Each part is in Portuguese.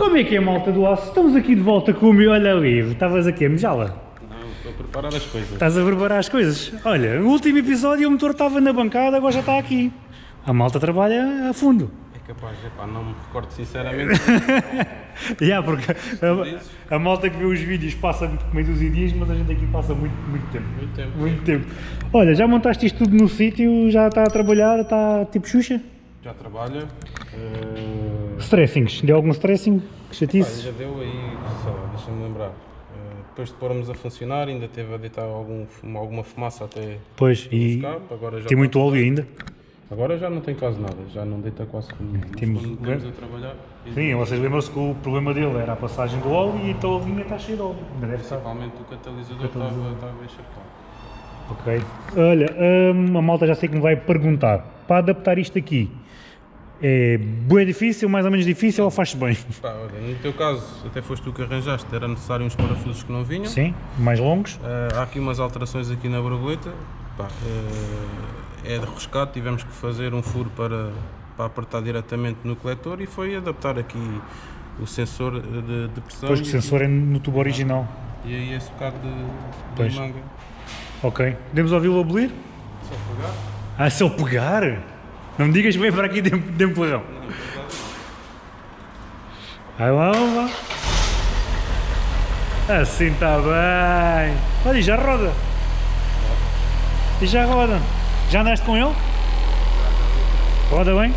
Como é que é, malta do aço? Estamos aqui de volta com o meu olha livre. Estavas aqui a mejá-la? Não, estou a preparar as coisas. Estás a preparar as coisas? Olha, no último episódio o motor estava na bancada, agora já está aqui. A malta trabalha a fundo. É capaz, epá, não me recordo sinceramente. Já, porque a, a malta que vê os vídeos passa meio dos dias, mas a gente aqui passa muito, muito tempo. Muito tempo. Muito tempo. Olha, já montaste isto tudo no sítio, já está a trabalhar, está tipo Xuxa? Já trabalha. Uh... Stressings, deu algum stressing? Que chatice? já deu aí, sei lá, deixa-me lembrar. Uh, depois de pormos a funcionar, ainda teve a deitar algum, alguma fumaça até Pois, o e escape. Agora já tem muito óleo ainda. Agora já não tem quase nada, já não deita quase Temos- quando estamos a trabalhar, Sim, vocês lembram-se que o problema dele era a passagem do óleo e então a linha está cheia de óleo. Deve estar. principalmente o catalisador estava estava encharcado. Ok. Olha, hum, a malta já sei que me vai perguntar. Para adaptar isto aqui, é bem difícil, mais ou menos difícil ou faz bem? Pá, olha, no teu caso, até foste tu que arranjaste, era necessário uns parafusos que não vinham. Sim, mais longos. Uh, há aqui umas alterações aqui na borboleta. Pá, uh, é de rescate, tivemos que fazer um furo para, para apertar diretamente no coletor e foi adaptar aqui o sensor de, de pressão que o sensor é no tubo original. e aí esse bocado de, Pois. de manga. Ok. Podemos ouvi-lo abolir? Só pegar. Ah, se eu pegar? Não me digas que vem para aqui de, de empurrão. Vai lá, vai lá. Assim está bem. Olha, e já roda. E já roda. Já andaste com ele? Roda bem?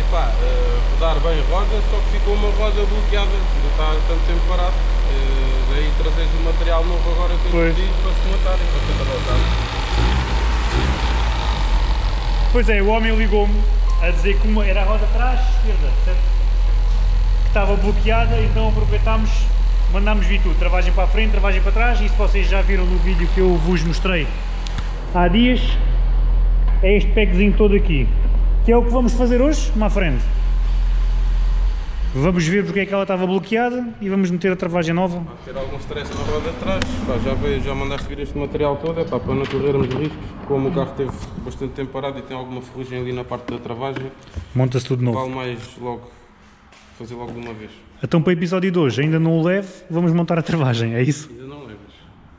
Epá, uh, rodar bem roda, só que ficou uma roda bloqueada, ainda está tanto tempo parado. Uh, daí trazes o material novo agora que eu pedi para se matar e para ser adaptado. Pois é, o homem ligou-me a dizer que uma era a roda atrás, esquerda, certo? Que estava bloqueada, então aproveitámos, mandámos vir tudo, travagem para a frente, travagem para trás, isso vocês já viram no vídeo que eu vos mostrei há dias, é este packzinho todo aqui, que é o que vamos fazer hoje, à frente. Vamos ver porque é que ela estava bloqueada e vamos meter a travagem nova. Vai ter algum stress na roda de trás. Pá, já, veio, já mandaste vir este material todo, é pá, para não corrermos riscos. Como o carro teve bastante tempo parado e tem alguma ferrugem ali na parte da travagem, Monta-se tudo novo. vale mais logo fazer logo de uma vez. Então para o episódio de hoje, ainda não o leve, vamos montar a travagem, é isso? Ainda não levas.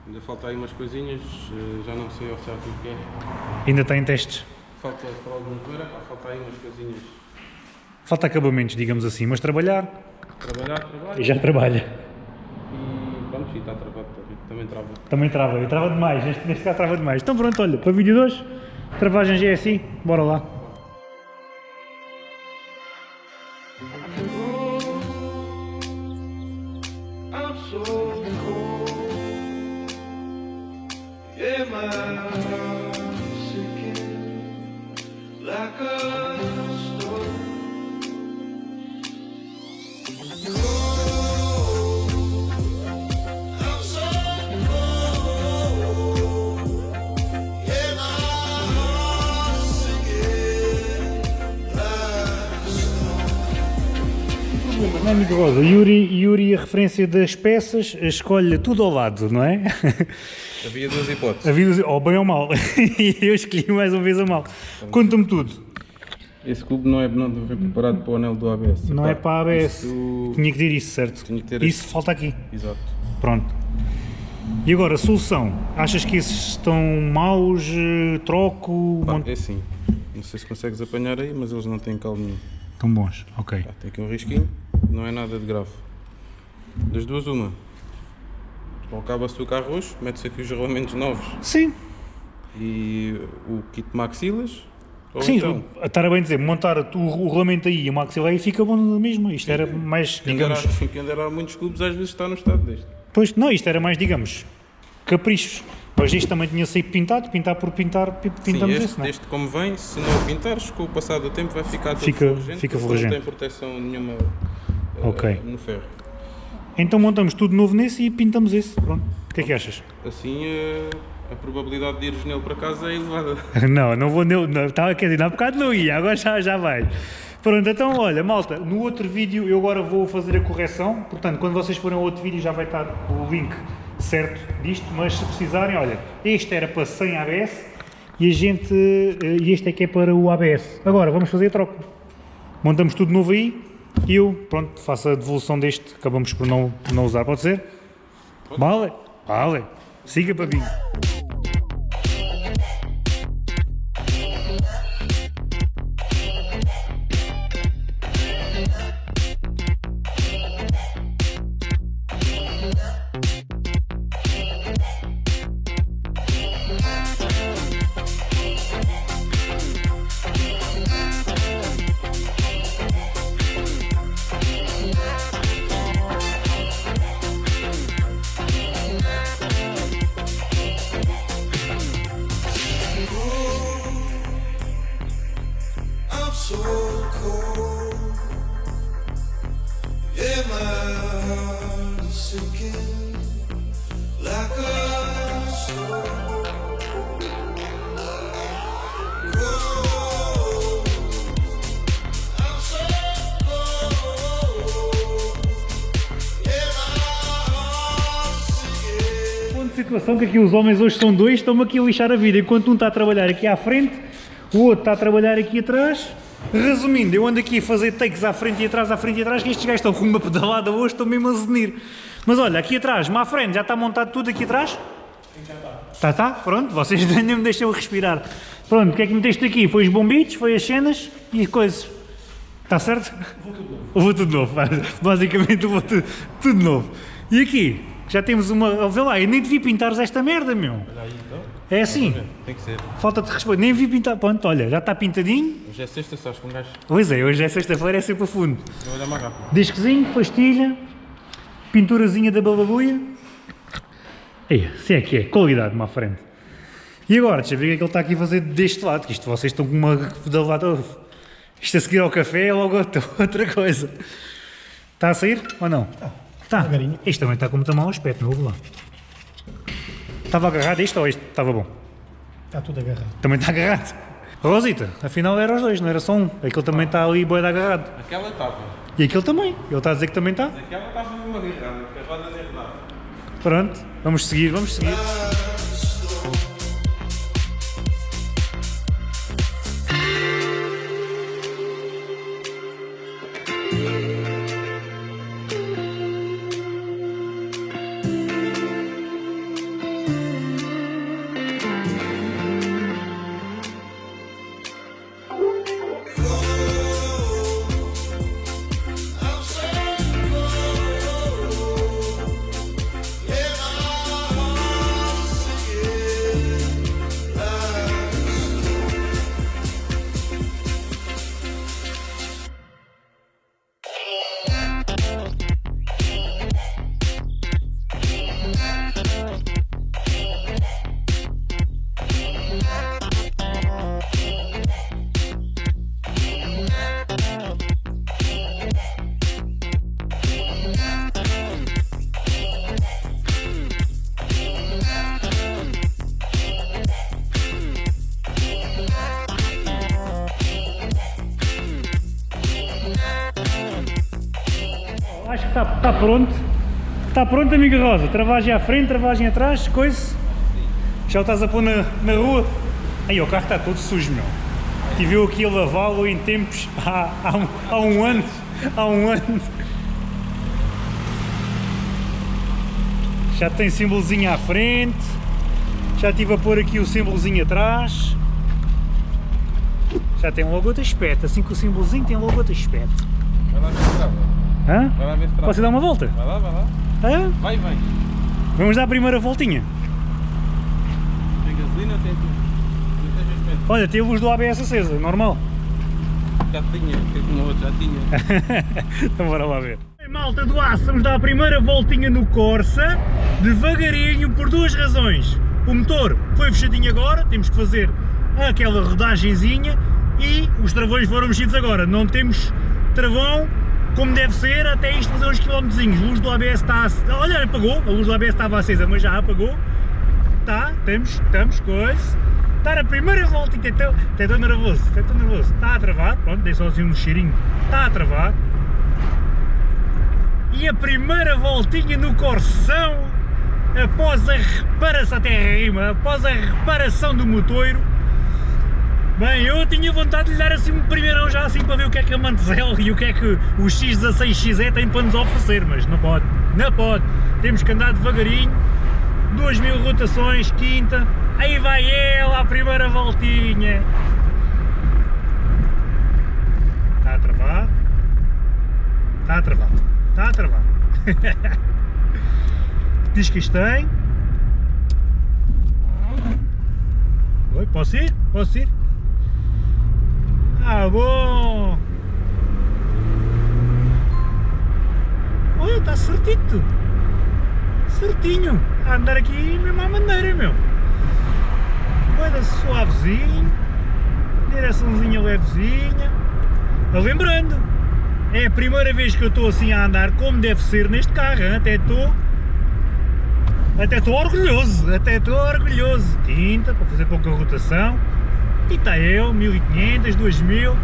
Ainda falta aí umas coisinhas, eh, já não sei ao certo o que é. Ainda está em testes. Falta para alguma coisa, falta aí umas coisinhas. Falta acabamentos, digamos assim, mas trabalhar Trabalhar, trabalhar. e já trabalha. E pronto, e está travado, também trava. Também trava, e trava demais, neste, neste caso trava demais. Então pronto, olha, para o vídeo de hoje, travagem já é assim, bora lá. É, amigo Rosa? Yuri, Yuri, a referência das peças, escolhe tudo ao lado, não é? Havia duas hipóteses. A vida, ou bem ou mal. E eu escolhi mais uma vez a mal. Conta-me tudo. Esse cubo não é não preparado para o anel do ABS. Não Pá, é para a ABS. isso- Tinha que ter isso, certo? Tinha que ter Isso falta aqui. Exato. Pronto. E agora, solução? Achas que esses estão maus? eh, Troco? Pá, Mont- é assim, não sei se consegues apanhar aí, mas eles não têm calo nenhum. Estão bons, ok. Pá, tem aqui um risquinho, não é nada de grave. Das duas, uma. Ou acaba-se o carro hoje, mete-se aqui os rolamentos novos Sim, e o kit maxilas. Sim, então, estar a bem dizer, montar o, o regulamento aí e o maxilar aí fica bom mesmo. Isto era mais, digamos. quem dera muitos clubes às vezes está no estado deste. Pois, não, isto era mais, digamos, caprichos. Mas isto também tinha saído pintado, pintar por pintar, pi- Sim, pintamos este, esse, não é? este como vem, se não pintares, com o passar do tempo vai ficar todo Fica- ferrugente, fica. Não tem proteção nenhuma Ok. no ferro. Então montamos tudo novo nesse e pintamos esse. Pronto. O que é que achas? Assim eh, a probabilidade de ires nele para casa é elevada. Não, não vou. Não, não, estava, quer dizer, há bocado não ia, agora já, já vai. Pronto, então olha, malta, no outro vídeo eu agora vou fazer a correção. Portanto, quando vocês forem ao outro vídeo já vai estar o link certo disto. Mas se precisarem, olha, este era para 100 ABS e a gente. eh, E este é que é para o ABS. Agora vamos fazer a troca. Montamos tudo novo aí E eu, pronto, faço a devolução deste, acabamos por não, por não usar, pode ser? Vale? Vale. Siga, papinho. I'm situação que aqui os homens hoje são dois, estão-me aqui a lixar a vida. Enquanto um está a trabalhar aqui à frente, o outro está a trabalhar aqui atrás. Resumindo, eu ando aqui a fazer takes à frente e atrás, à frente e atrás, que estes gajos estão com uma pedalada hoje, estão mesmo a zenir. Mas olha, aqui atrás, à frente, já está montado tudo aqui atrás? Está, está, pronto, vocês nem me deixam respirar. Pronto, o que é que meteste aqui? Foi os bombitos, foi as cenas e coisas. Está certo? Vou tudo novo. Basicamente vou tudo, tudo novo. E aqui, já temos uma. Vê lá, eu nem devia pintares esta merda, meu. É assim, Tem que ser. falta-te respeito. Nem vi pintar. Pronto, olha, já está pintadinho. Hoje é sexta, sabes que um gajo Pois é, hoje é sexta-feira, é sempre a fundo. trabalha mais rápido. Discozinho, pastilha, pinturazinha da balabuia. Aí, se é que é, qualidade, uma frente. E agora, deixa eu ver o que é que ele está aqui a fazer deste lado, que isto vocês estão com uma pedalada. Isto a seguir ao café é logo outra outra coisa. Está a sair ou não? Está. Está. Isto também está com muito mau aspecto, não ouve lá. Estava agarrado isto ou isto? Estava bom? Está tudo agarrado. Também está agarrado. Rosita, afinal eram os dois, não era só um. Aquele também está ali boeda agarrado. Aquela estava. E aquele também. Ele está a dizer que também está. Aquela estava mesmo agarrada, porque as rodas é nada. Pronto, vamos seguir, vamos seguir. Acho que está tá pronto. Está pronto, amiga Rosa. Travagem à frente, travagem atrás, coisa. Já o estás a pôr na, na rua. Aí, o carro está todo sujo, meu. Tive eu aqui a lavá-lo em tempos há, há, um, há um ano. Há um ano. Já tem símbolozinho à frente. Já estive a pôr aqui o símbolozinho atrás. Já tem logo outro aspecto. Assim que o símbolozinho tem logo outro aspecto. Vai lá trava. Hã? Vai lá ver se trava. Posso dar uma volta? Vai lá, vai lá. Hã? Vai, vai. Vamos dar a primeira voltinha. Tem gasolina, tem tudo. Olha, teve os do ABS acesa, normal. Já tinha, que tinha outro, já tinha. então bora lá ver. Malta do aço, vamos dar a primeira voltinha no Corsa, devagarinho, por duas razões. O motor foi fechadinho agora, temos que fazer aquela rodagenzinha e os travões foram mexidos agora. Não temos travão como deve ser até isto fazer uns quilómetrozinhos. A luz do ABS está... a- Olha, apagou, a luz do ABS estava acesa, mas já apagou. Tá, temos, estamos, coisa. Dar a primeira voltinha, até até estou nervoso, até estou nervoso. Está a travar, pronto, dei só assim um cheirinho. Está a travar. E a primeira voltinha no Corsão, após a reparação, até rima, após a reparação do motoiro, Bem, eu tinha vontade de lhe dar assim um primeirão já assim para ver o que é que a Mantezel e o que é que o X16XE tem para nos oferecer, mas não pode, não pode. Temos que andar devagarinho, 2000 rotações, quinta, aí vai ela a primeira voltinha. Está a travar, está a travar, está a travar. Diz que isto tem. Oi, posso ir? Posso ir? Ah, bom! Olha, está certito! Certinho! A andar aqui mesmo à maneira, meu! Coisa suavezinho, direçãozinha levezinha. Lembrando, é a primeira vez que eu estou assim a andar como deve ser neste carro, hein? até estou até estou orgulhoso, até estou orgulhoso. Quinta, para fazer pouca rotação. Está eu, 1500, 2000.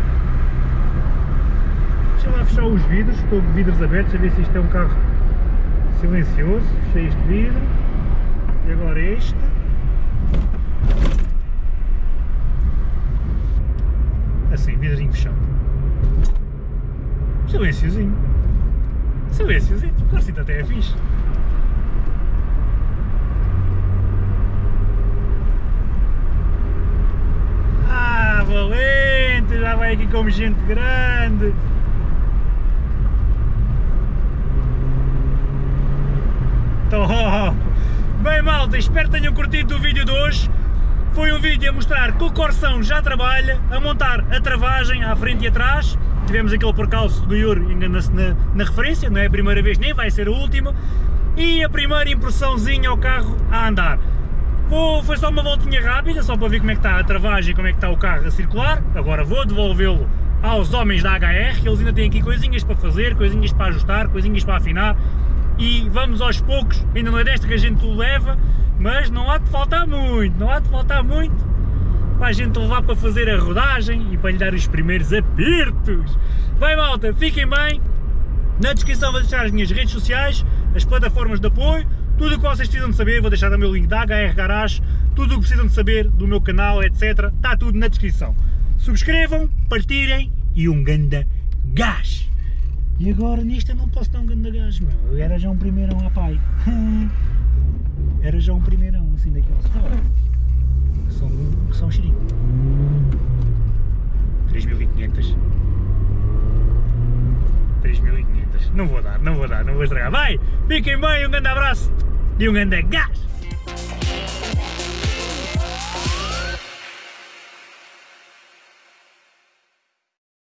Deixa lá fechar os vidros, estou de vidros abertos, a ver se isto é um carro silencioso. Fechei este vidro. E agora este. Assim, vidrinho fechado. Silenciozinho. Silenciozinho, claro que até é fixe. Ah, valente! Já vai aqui como gente grande! Então, bem malta, espero que tenham curtido o vídeo de hoje. Foi um vídeo a mostrar que o Corsão já trabalha, a montar a travagem à frente e atrás. Tivemos aquele percalço do Yuri, engana-se na, na referência, não é a primeira vez, nem vai ser a última. E a primeira impressãozinha ao carro a andar. Vou, foi só uma voltinha rápida, só para ver como é que está a travagem como é que está o carro a circular. Agora vou devolvê-lo aos homens da HR, eles ainda têm aqui coisinhas para fazer, coisinhas para ajustar, coisinhas para afinar. E vamos aos poucos, ainda não é desta que a gente o leva, mas não há de faltar muito, não há de faltar muito para a gente levar para fazer a rodagem e para lhe dar os primeiros apertos. Bem malta, fiquem bem, na descrição vou deixar as minhas redes sociais, as plataformas de apoio, tudo o que vocês precisam de saber, vou deixar o link da HR Garage, tudo o que precisam de saber do meu canal, etc. Está tudo na descrição. Subscrevam, partilhem e um ganda gás! E agora nisto eu não posso dar um ganda gás, meu. Eu era já um primeirão a pai. Era já um primeirão, assim, daqueles. Oh, são, são um cheirinho. 3500. 3500. Não vou dar, não vou dar, não vou estragar. Vai, fiquem bem, um grande abraço e um grande gás!